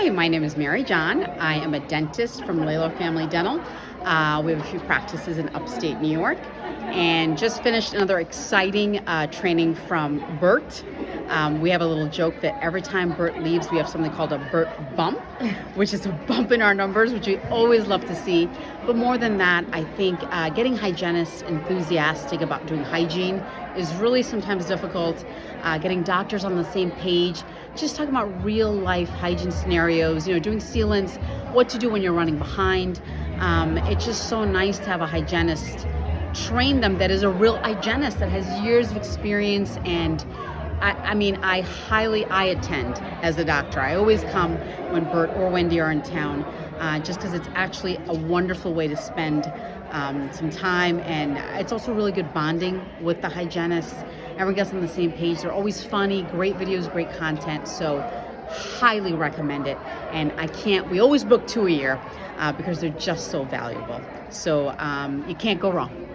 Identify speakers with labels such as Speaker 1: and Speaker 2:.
Speaker 1: Hi, my name is Mary John. I am a dentist from Lalo Family Dental. Uh, we have a few practices in upstate New York and just finished another exciting uh, training from Bert. Um, we have a little joke that every time Bert leaves, we have something called a Bert bump, which is a bump in our numbers, which we always love to see. But more than that, I think uh, getting hygienists enthusiastic about doing hygiene is really sometimes difficult. Uh, getting doctors on the same page, just talking about real life hygiene scenarios, you know, doing sealants, what to do when you're running behind. Um, it's just so nice to have a hygienist train them that is a real hygienist that has years of experience and I, I, mean, I highly, I attend as a doctor. I always come when Bert or Wendy are in town, uh, just because it's actually a wonderful way to spend um, some time, and it's also really good bonding with the hygienists. Everyone gets on the same page. They're always funny, great videos, great content. So highly recommend it. And I can't, we always book two a year uh, because they're just so valuable. So um, you can't go wrong.